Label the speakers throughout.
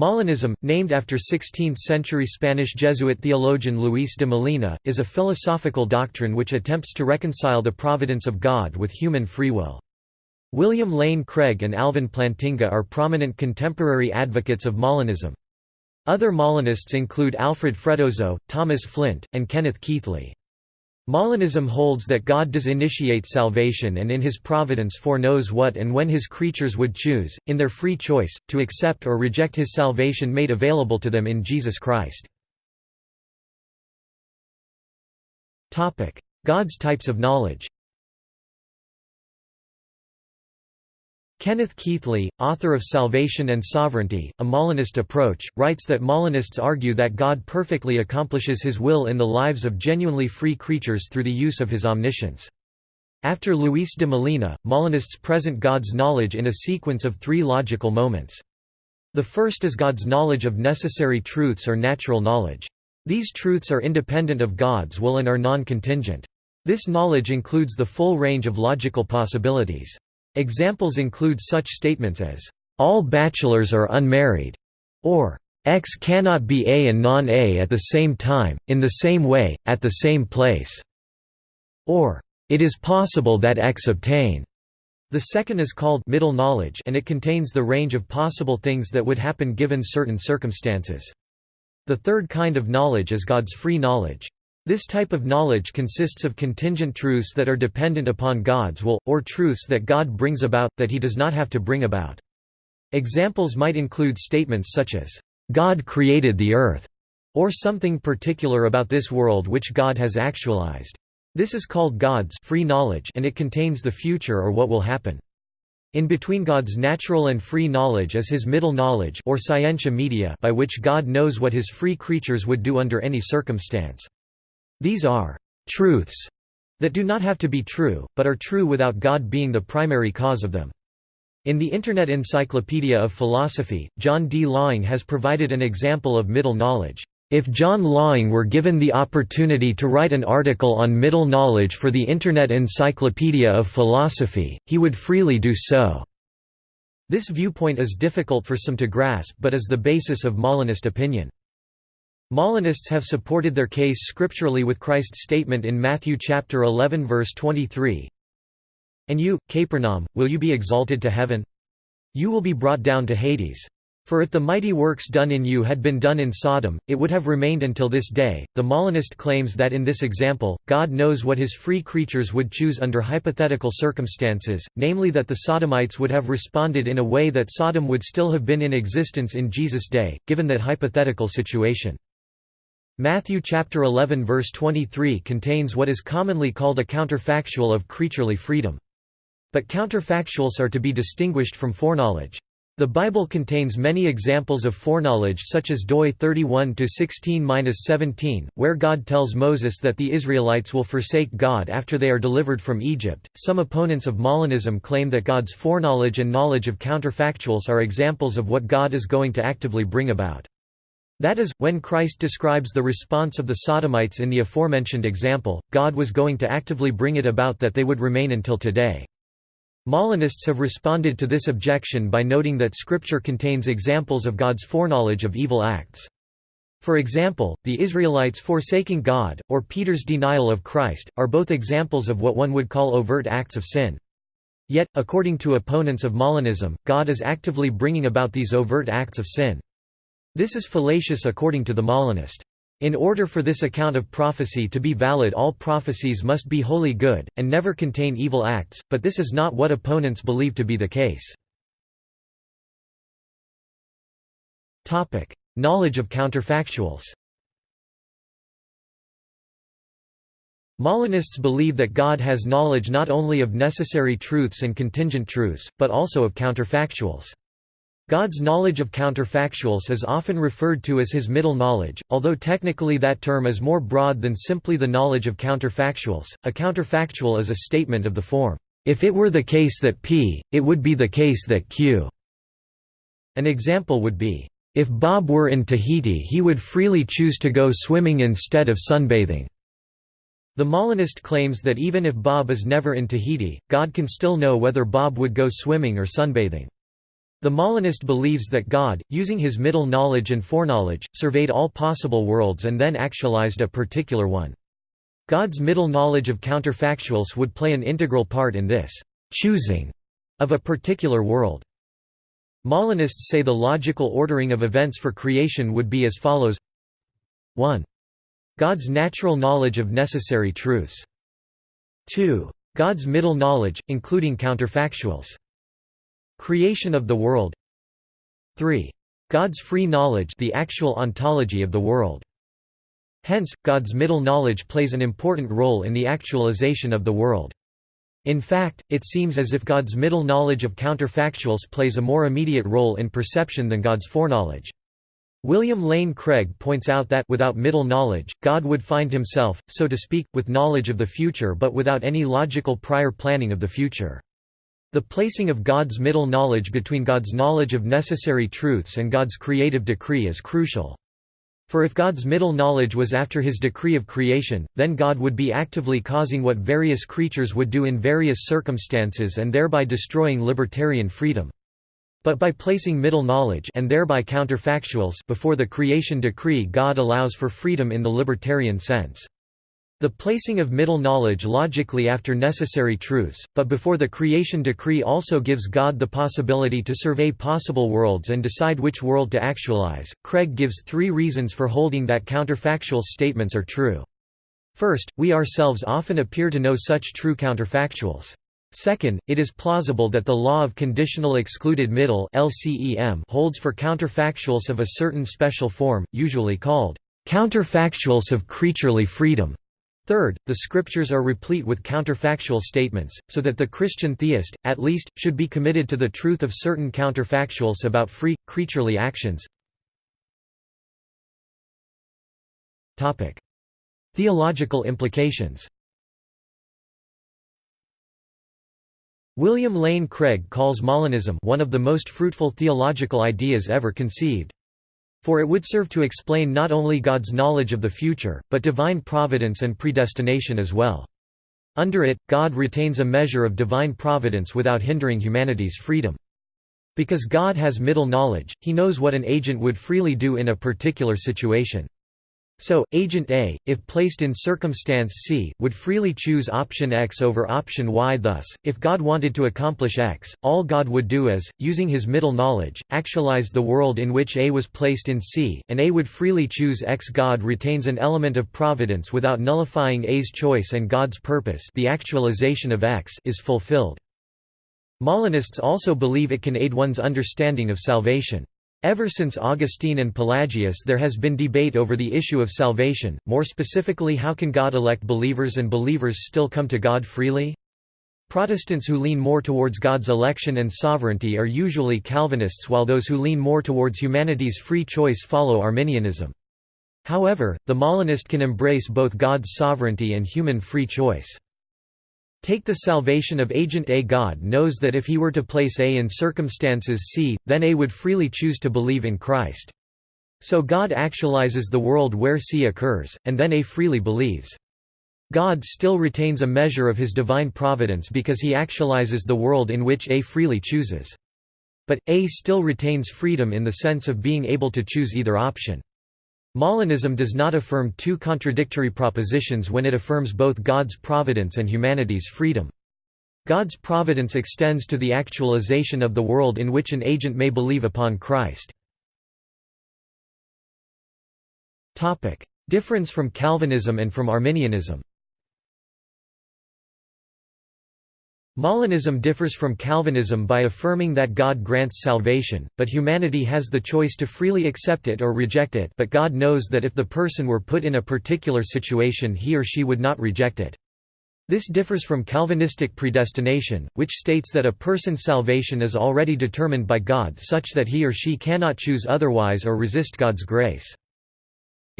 Speaker 1: Molinism, named after 16th-century Spanish Jesuit theologian Luis de Molina, is a philosophical doctrine which attempts to reconcile the providence of God with human free will. William Lane Craig and Alvin Plantinga are prominent contemporary advocates of Molinism. Other Molinists include Alfred Freddoso, Thomas Flint, and Kenneth Keathley. Molinism holds that God does initiate salvation and in his providence foreknows what and when his creatures would choose, in their free choice, to accept or reject his salvation made available to them in Jesus Christ. God's types of knowledge Kenneth Keathley, author of Salvation and Sovereignty, a Molinist approach, writes that Molinists argue that God perfectly accomplishes his will in the lives of genuinely free creatures through the use of his omniscience. After Luis de Molina, Molinists present God's knowledge in a sequence of three logical moments. The first is God's knowledge of necessary truths or natural knowledge. These truths are independent of God's will and are non-contingent. This knowledge includes the full range of logical possibilities. Examples include such statements as, "...all bachelors are unmarried", or X cannot be A and non-A at the same time, in the same way, at the same place", or "It is possible that X obtain". The second is called middle knowledge and it contains the range of possible things that would happen given certain circumstances. The third kind of knowledge is God's free knowledge. This type of knowledge consists of contingent truths that are dependent upon God's will, or truths that God brings about, that he does not have to bring about. Examples might include statements such as, "'God created the earth' or something particular about this world which God has actualized. This is called God's free knowledge and it contains the future or what will happen. In between God's natural and free knowledge is his middle knowledge or scientia media by which God knows what his free creatures would do under any circumstance. These are truths that do not have to be true, but are true without God being the primary cause of them. In the Internet Encyclopedia of Philosophy, John D. Laing has provided an example of middle knowledge. If John Laing were given the opportunity to write an article on middle knowledge for the Internet Encyclopedia of Philosophy, he would freely do so. This viewpoint is difficult for some to grasp but is the basis of Molinist opinion. Molinists have supported their case scripturally with Christ's statement in Matthew chapter 11 verse 23, And you, Capernaum, will you be exalted to heaven? You will be brought down to Hades. For if the mighty works done in you had been done in Sodom, it would have remained until this day. The Molinist claims that in this example, God knows what his free creatures would choose under hypothetical circumstances, namely that the Sodomites would have responded in a way that Sodom would still have been in existence in Jesus' day, given that hypothetical situation. Matthew chapter 11 verse 23 contains what is commonly called a counterfactual of creaturely freedom. But counterfactuals are to be distinguished from foreknowledge. The Bible contains many examples of foreknowledge such as Doi 31-16-17, where God tells Moses that the Israelites will forsake God after they are delivered from Egypt. Some opponents of Molinism claim that God's foreknowledge and knowledge of counterfactuals are examples of what God is going to actively bring about. That is, when Christ describes the response of the Sodomites in the aforementioned example, God was going to actively bring it about that they would remain until today. Molinists have responded to this objection by noting that Scripture contains examples of God's foreknowledge of evil acts. For example, the Israelites forsaking God, or Peter's denial of Christ, are both examples of what one would call overt acts of sin. Yet, according to opponents of Molinism, God is actively bringing about these overt acts of sin. This is fallacious according to the Molinist. In order for this account of prophecy to be valid all prophecies must be wholly good, and never contain evil acts, but this is not what opponents believe to be the case. Knowledge of counterfactuals Molinists believe that God has knowledge not only of necessary truths and contingent truths, but also of counterfactuals. God's knowledge of counterfactuals is often referred to as his middle knowledge, although technically that term is more broad than simply the knowledge of counterfactuals. A counterfactual is a statement of the form, if it were the case that P, it would be the case that Q. An example would be, if Bob were in Tahiti he would freely choose to go swimming instead of sunbathing. The Molinist claims that even if Bob is never in Tahiti, God can still know whether Bob would go swimming or sunbathing. The Molinist believes that God, using his middle knowledge and foreknowledge, surveyed all possible worlds and then actualized a particular one. God's middle knowledge of counterfactuals would play an integral part in this choosing of a particular world. Molinists say the logical ordering of events for creation would be as follows 1. God's natural knowledge of necessary truths. 2. God's middle knowledge, including counterfactuals. Creation of the world 3. God's free knowledge the actual ontology of the world. Hence, God's middle knowledge plays an important role in the actualization of the world. In fact, it seems as if God's middle knowledge of counterfactuals plays a more immediate role in perception than God's foreknowledge. William Lane Craig points out that without middle knowledge, God would find himself, so to speak, with knowledge of the future but without any logical prior planning of the future. The placing of God's middle knowledge between God's knowledge of necessary truths and God's creative decree is crucial. For if God's middle knowledge was after his decree of creation, then God would be actively causing what various creatures would do in various circumstances and thereby destroying libertarian freedom. But by placing middle knowledge and thereby counterfactuals before the creation decree God allows for freedom in the libertarian sense. The placing of middle knowledge logically after necessary truths, but before the creation decree also gives God the possibility to survey possible worlds and decide which world to actualize. Craig gives three reasons for holding that counterfactual statements are true. First, we ourselves often appear to know such true counterfactuals. Second, it is plausible that the law of conditional excluded middle LCEM holds for counterfactuals of a certain special form, usually called counterfactuals of creaturely freedom. Third, the scriptures are replete with counterfactual statements, so that the Christian theist, at least, should be committed to the truth of certain counterfactuals about free, creaturely actions. Theological implications William Lane Craig calls Molinism one of the most fruitful theological ideas ever conceived. For it would serve to explain not only God's knowledge of the future, but divine providence and predestination as well. Under it, God retains a measure of divine providence without hindering humanity's freedom. Because God has middle knowledge, he knows what an agent would freely do in a particular situation. So, agent A, if placed in circumstance C, would freely choose option X over option Y thus, if God wanted to accomplish X, all God would do is, using his middle knowledge, actualize the world in which A was placed in C, and A would freely choose X. God retains an element of providence without nullifying A's choice and God's purpose the actualization of X is fulfilled. Molinists also believe it can aid one's understanding of salvation. Ever since Augustine and Pelagius there has been debate over the issue of salvation, more specifically how can God elect believers and believers still come to God freely? Protestants who lean more towards God's election and sovereignty are usually Calvinists while those who lean more towards humanity's free choice follow Arminianism. However, the Molinist can embrace both God's sovereignty and human free choice. Take the salvation of agent A. God knows that if he were to place A in circumstances C, then A would freely choose to believe in Christ. So God actualizes the world where C occurs, and then A freely believes. God still retains a measure of his divine providence because he actualizes the world in which A freely chooses. But, A still retains freedom in the sense of being able to choose either option. Molinism does not affirm two contradictory propositions when it affirms both God's providence and humanity's freedom. God's providence extends to the actualization of the world in which an agent may believe upon Christ. Difference from Calvinism and from Arminianism Molinism differs from Calvinism by affirming that God grants salvation, but humanity has the choice to freely accept it or reject it but God knows that if the person were put in a particular situation he or she would not reject it. This differs from Calvinistic predestination, which states that a person's salvation is already determined by God such that he or she cannot choose otherwise or resist God's grace.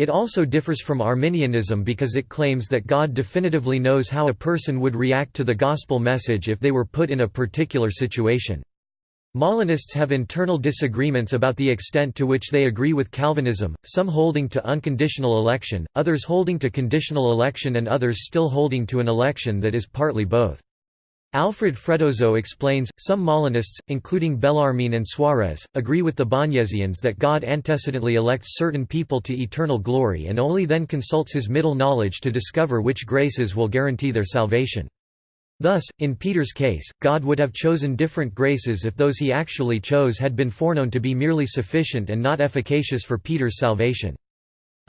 Speaker 1: It also differs from Arminianism because it claims that God definitively knows how a person would react to the gospel message if they were put in a particular situation. Molinists have internal disagreements about the extent to which they agree with Calvinism, some holding to unconditional election, others holding to conditional election and others still holding to an election that is partly both. Alfred Freddoso explains, some Molinists, including Bellarmine and Suarez, agree with the Bañezians that God antecedently elects certain people to eternal glory and only then consults his middle knowledge to discover which graces will guarantee their salvation. Thus, in Peter's case, God would have chosen different graces if those he actually chose had been foreknown to be merely sufficient and not efficacious for Peter's salvation.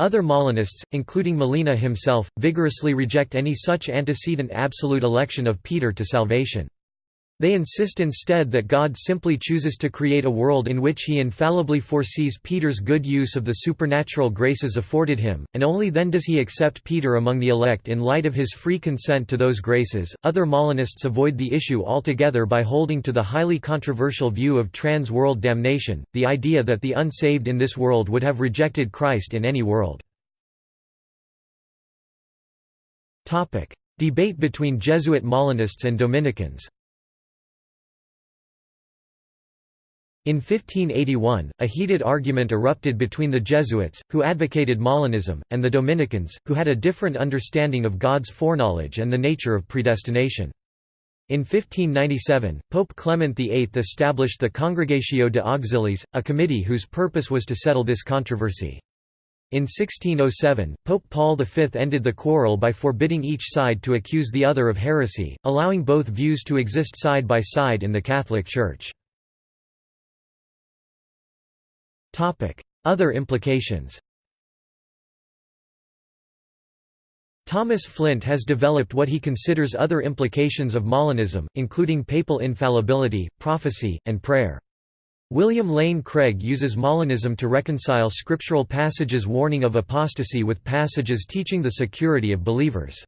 Speaker 1: Other Molinists, including Molina himself, vigorously reject any such antecedent absolute election of Peter to salvation. They insist instead that God simply chooses to create a world in which he infallibly foresees Peter's good use of the supernatural graces afforded him, and only then does he accept Peter among the elect in light of his free consent to those graces. Other Molinists avoid the issue altogether by holding to the highly controversial view of trans world damnation, the idea that the unsaved in this world would have rejected Christ in any world. Debate between Jesuit Molinists and Dominicans In 1581, a heated argument erupted between the Jesuits, who advocated Molinism, and the Dominicans, who had a different understanding of God's foreknowledge and the nature of predestination. In 1597, Pope Clement VIII established the Congregatio de Auxiliis, a committee whose purpose was to settle this controversy. In 1607, Pope Paul V ended the quarrel by forbidding each side to accuse the other of heresy, allowing both views to exist side by side in the Catholic Church. Other implications Thomas Flint has developed what he considers other implications of Molinism, including papal infallibility, prophecy, and prayer. William Lane Craig uses Molinism to reconcile scriptural passages warning of apostasy with passages teaching the security of believers.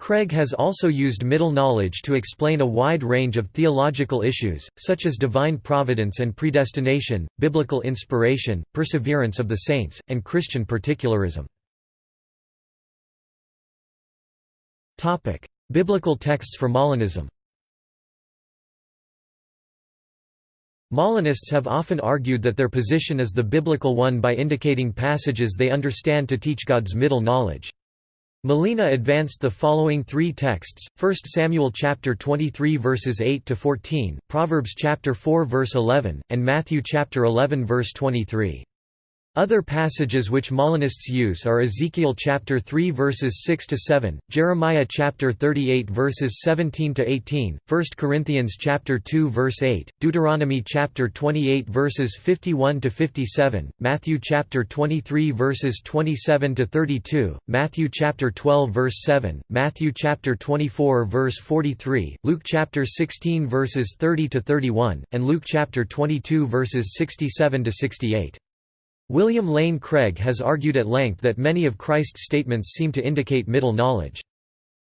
Speaker 1: Craig has also used middle knowledge to explain a wide range of theological issues, such as divine providence and predestination, biblical inspiration, perseverance of the saints, and Christian particularism. Biblical texts for Molinism Molinists have often argued that their position is the biblical one by indicating passages they understand to teach God's middle knowledge. Molina advanced the following three texts: 1 Samuel chapter 23 verses 8 to 14, Proverbs chapter 4 verse 11, and Matthew chapter 11 verse 23. Other passages which Molinists use are Ezekiel chapter 3 verses 6 to 7, Jeremiah chapter 38 verses 17 to 18, 1 Corinthians chapter 2 verse 8, Deuteronomy chapter 28 verses 51 to 57, Matthew chapter 23 verses 27 to 32, Matthew chapter 12 verse 7, Matthew chapter 24 verse 43, Luke chapter 16 verses 30 to 31, and Luke chapter 22 verses 67 to 68. William Lane Craig has argued at length that many of Christ's statements seem to indicate middle knowledge.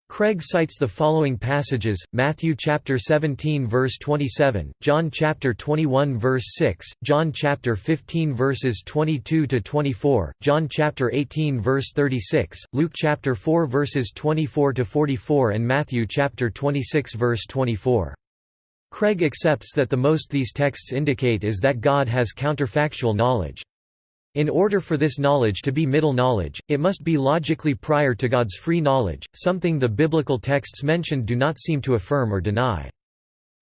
Speaker 1: Craig cites the following passages: Matthew chapter 17 verse 27, John chapter 21 verse 6, John chapter 15 verses 22 to 24, John chapter 18 verse 36, Luke chapter 4 verses 24 to 44 and Matthew chapter 26 verse 24. Craig accepts that the most these texts indicate is that God has counterfactual knowledge. In order for this knowledge to be middle knowledge, it must be logically prior to God's free knowledge, something the biblical texts mentioned do not seem to affirm or deny.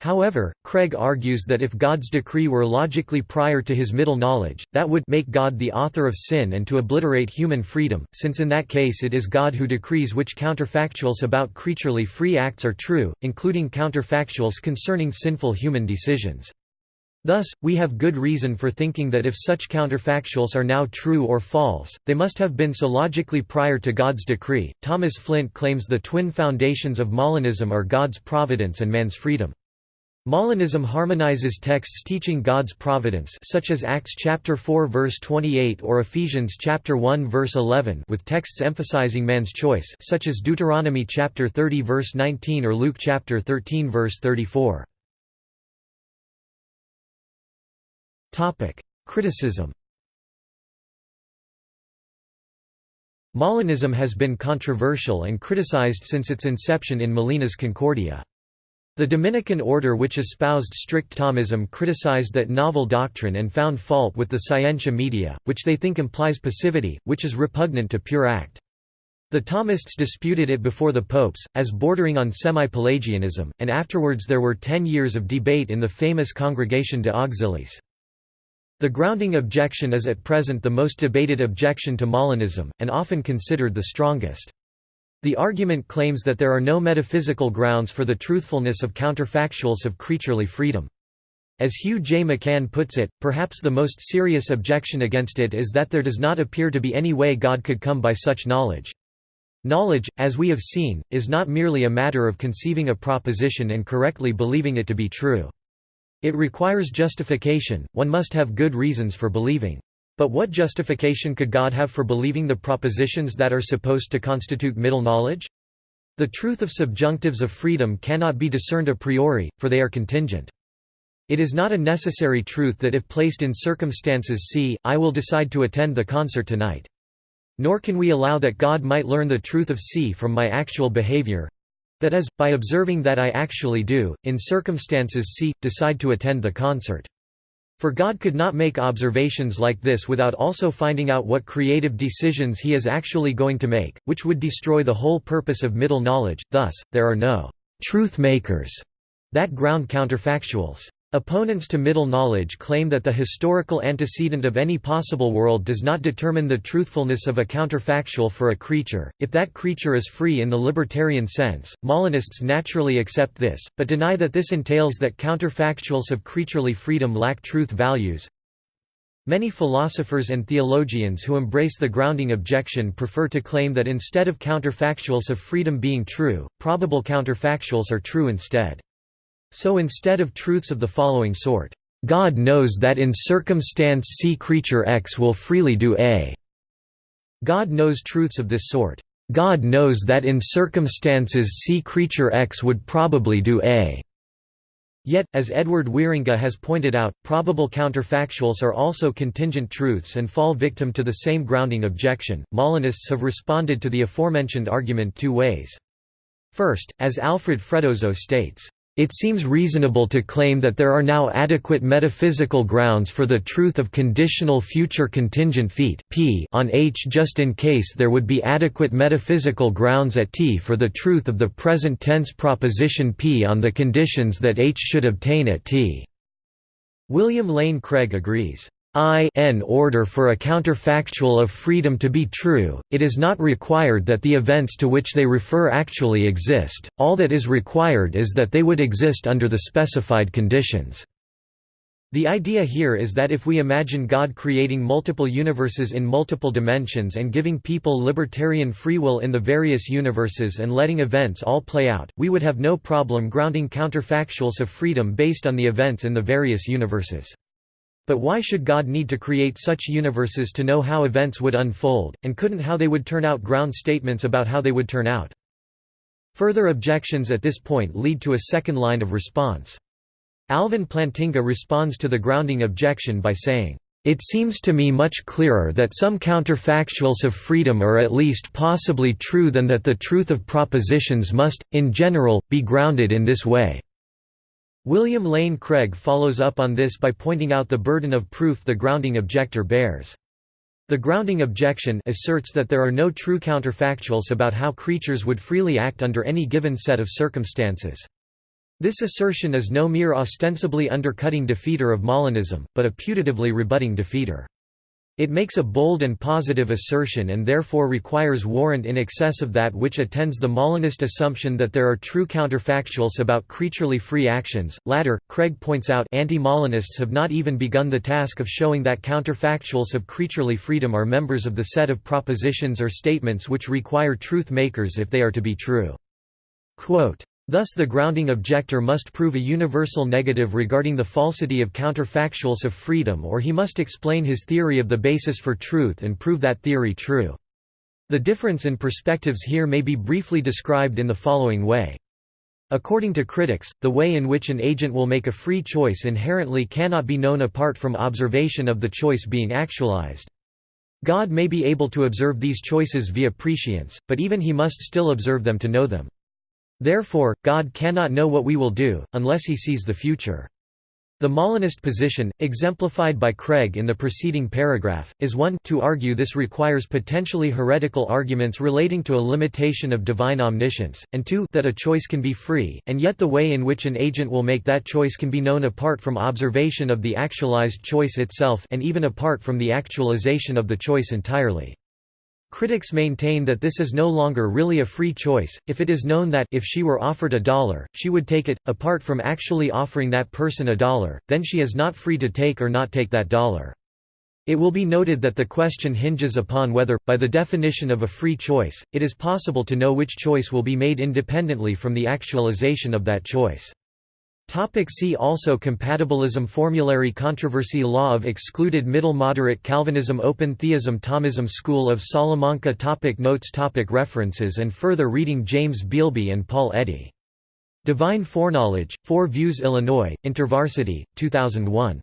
Speaker 1: However, Craig argues that if God's decree were logically prior to his middle knowledge, that would make God the author of sin and to obliterate human freedom, since in that case it is God who decrees which counterfactuals about creaturely free acts are true, including counterfactuals concerning sinful human decisions. Thus, we have good reason for thinking that if such counterfactuals are now true or false, they must have been so logically prior to God's decree. Thomas Flint claims the twin foundations of Molinism are God's providence and man's freedom. Molinism harmonizes texts teaching God's providence such as Acts chapter 4 verse 28 or Ephesians chapter 1 verse 11 with texts emphasizing man's choice such as Deuteronomy chapter 30 verse 19 or Luke chapter 13 verse 34. Topic: Criticism. Molinism has been controversial and criticized since its inception in Molina's Concordia. The Dominican order which espoused strict Thomism criticized that novel doctrine and found fault with the scientia media, which they think implies passivity, which is repugnant to pure act. The Thomists disputed it before the popes, as bordering on semi-Pelagianism, and afterwards there were ten years of debate in the famous Congregation de Auxiliis. The grounding objection is at present the most debated objection to Molinism, and often considered the strongest. The argument claims that there are no metaphysical grounds for the truthfulness of counterfactuals of creaturely freedom. As Hugh J. McCann puts it, perhaps the most serious objection against it is that there does not appear to be any way God could come by such knowledge. Knowledge, as we have seen, is not merely a matter of conceiving a proposition and correctly believing it to be true. It requires justification, one must have good reasons for believing. But what justification could God have for believing the propositions that are supposed to constitute middle knowledge? The truth of subjunctives of freedom cannot be discerned a priori, for they are contingent. It is not a necessary truth that if placed in circumstances C, I will decide to attend the concert tonight. Nor can we allow that God might learn the truth of C from my actual behavior—that is, by observing that I actually do, in circumstances C, decide to attend the concert. For God could not make observations like this without also finding out what creative decisions he is actually going to make, which would destroy the whole purpose of middle knowledge, thus, there are no «truth makers» that ground counterfactuals. Opponents to middle knowledge claim that the historical antecedent of any possible world does not determine the truthfulness of a counterfactual for a creature, if that creature is free in the libertarian sense. Molinists naturally accept this, but deny that this entails that counterfactuals of creaturely freedom lack truth values. Many philosophers and theologians who embrace the grounding objection prefer to claim that instead of counterfactuals of freedom being true, probable counterfactuals are true instead. So instead of truths of the following sort, God knows that in circumstance C creature X will freely do A. God knows truths of this sort. God knows that in circumstances C creature X would probably do A. Yet, as Edward Wierenga has pointed out, probable counterfactuals are also contingent truths and fall victim to the same grounding objection. Molinists have responded to the aforementioned argument two ways. First, as Alfred Freddoso states, it seems reasonable to claim that there are now adequate metaphysical grounds for the truth of conditional future contingent feet p on H just in case there would be adequate metaphysical grounds at T for the truth of the present tense proposition p on the conditions that H should obtain at T. William Lane Craig agrees. I n order for a counterfactual of freedom to be true, it is not required that the events to which they refer actually exist, all that is required is that they would exist under the specified conditions. The idea here is that if we imagine God creating multiple universes in multiple dimensions and giving people libertarian free will in the various universes and letting events all play out, we would have no problem grounding counterfactuals of freedom based on the events in the various universes. But why should God need to create such universes to know how events would unfold, and couldn't how they would turn out ground statements about how they would turn out? Further objections at this point lead to a second line of response. Alvin Plantinga responds to the grounding objection by saying, it seems to me much clearer that some counterfactuals of freedom are at least possibly true than that the truth of propositions must, in general, be grounded in this way. William Lane Craig follows up on this by pointing out the burden of proof the grounding objector bears. The grounding objection asserts that there are no true counterfactuals about how creatures would freely act under any given set of circumstances. This assertion is no mere ostensibly undercutting defeater of Molinism, but a putatively rebutting defeater. It makes a bold and positive assertion and therefore requires warrant in excess of that which attends the Molinist assumption that there are true counterfactuals about creaturely free actions. Latter, Craig points out anti-Molinists have not even begun the task of showing that counterfactuals of creaturely freedom are members of the set of propositions or statements which require truth makers if they are to be true. Quote, Thus the grounding objector must prove a universal negative regarding the falsity of counterfactuals of freedom or he must explain his theory of the basis for truth and prove that theory true. The difference in perspectives here may be briefly described in the following way. According to critics, the way in which an agent will make a free choice inherently cannot be known apart from observation of the choice being actualized. God may be able to observe these choices via prescience, but even he must still observe them to know them. Therefore, God cannot know what we will do, unless he sees the future. The Molinist position, exemplified by Craig in the preceding paragraph, is one to argue this requires potentially heretical arguments relating to a limitation of divine omniscience, and two that a choice can be free, and yet the way in which an agent will make that choice can be known apart from observation of the actualized choice itself and even apart from the actualization of the choice entirely. Critics maintain that this is no longer really a free choice, if it is known that if she were offered a dollar, she would take it, apart from actually offering that person a dollar, then she is not free to take or not take that dollar. It will be noted that the question hinges upon whether, by the definition of a free choice, it is possible to know which choice will be made independently from the actualization of that choice. Topic see also Compatibilism Formulary Controversy Law of Excluded Middle Moderate Calvinism Open Theism Thomism School of Salamanca topic Notes topic References and further reading James Beilby and Paul Eddy. Divine Foreknowledge, Four Views Illinois, InterVarsity, 2001.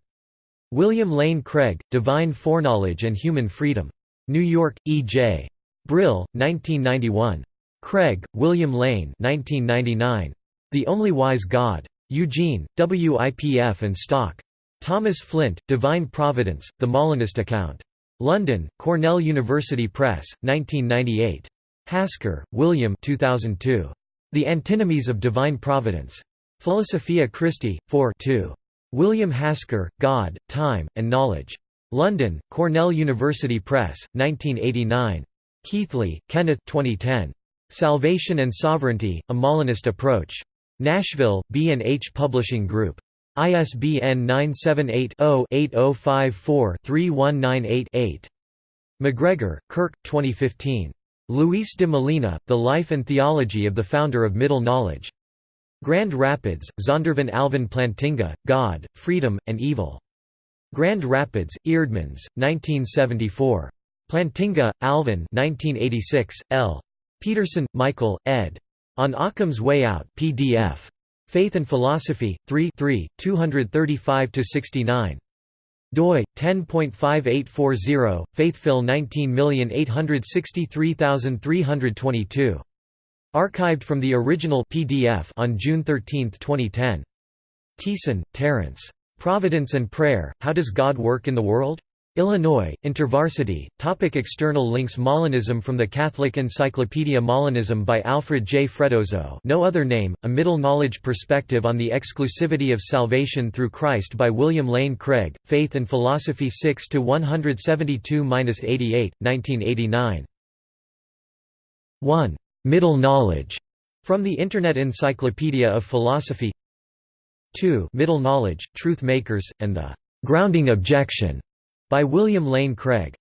Speaker 1: William Lane Craig, Divine Foreknowledge and Human Freedom. New York, E. J. Brill, 1991. Craig, William Lane 1999. The Only Wise God. Eugene, WIPF and Stock. Thomas Flint, Divine Providence, The Molinist Account. London, Cornell University Press, 1998. Hasker, William 2002. The Antinomies of Divine Providence. Philosophia Christi, 4 2. William Hasker, God, Time, and Knowledge. London, Cornell University Press, 1989. Keathley, Kenneth 2010. Salvation and Sovereignty, A Molinist Approach. Nashville, B&H Publishing Group. ISBN 978-0-8054-3198-8. MacGregor, Kirk, 2015. Luis de Molina, The Life and Theology of the Founder of Middle Knowledge. Grand Rapids, Zondervan Alvin Plantinga, God, Freedom, and Evil. Grand Rapids, Eerdmans, 1974. Plantinga, Alvin 1986, L. Peterson, Michael, ed. On Ockham's Way Out PDF. Faith and Philosophy, 3 3, 235–69. doi 10.5840 faithphil 19863322 archived from the original pdf on june 13 2010 Tiessen, Terence. Providence and Prayer, How Does God Work in the World? Illinois, InterVarsity, topic External links Molinism from the Catholic Encyclopedia Molinism by Alfred J. Freddoso no other name, A Middle Knowledge Perspective on the Exclusivity of Salvation Through Christ by William Lane Craig, Faith and Philosophy 6–172–88, 1989. 1. Middle Knowledge, from the Internet Encyclopedia of Philosophy 2. Middle Knowledge, Truth Makers, and the Grounding Objection by William Lane Craig.